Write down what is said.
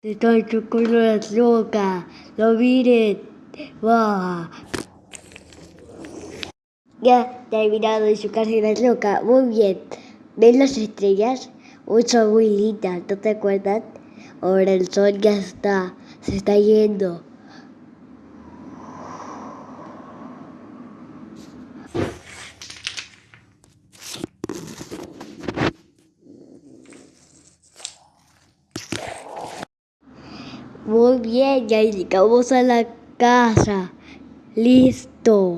Estoy con las locas. Lo miren. Wow. Ya terminado de chocarse las locas. Muy bien. ¿Ven las estrellas? Son muy lindas, ¿no te acuerdas? Ahora el sol ya está, se está yendo. Muy bien, ya llegamos a la casa. Listo.